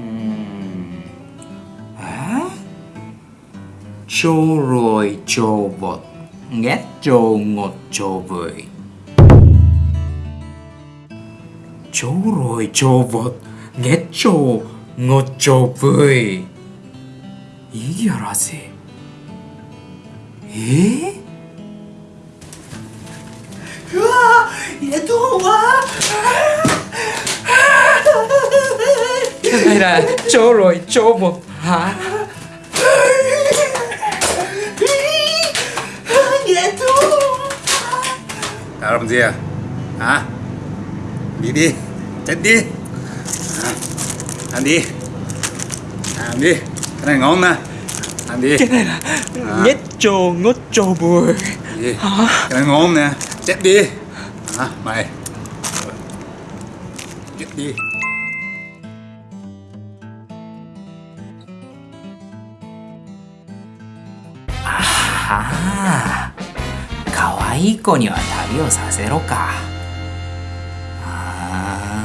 음... 에? 조로이 조봇 nghe trồ ngột trồ vời Chỗ rồi trồ vật nghe trồ ngột trồ vời 이게 알아지 에? 우와 얘도 와 Hay là chỗ rồi chỗ một hả? 얘도 Đã làm gì à? Hả? Đi đi, chết đi. À, Ăn đi Ăn đi, cái này ngon nè Ăn đi cái này là nhét trồ ngốt trồ bùi. Cái này ngon nè, chết đi. À, Mày. Chết đi 아可愛い子には旅をさせろか。あ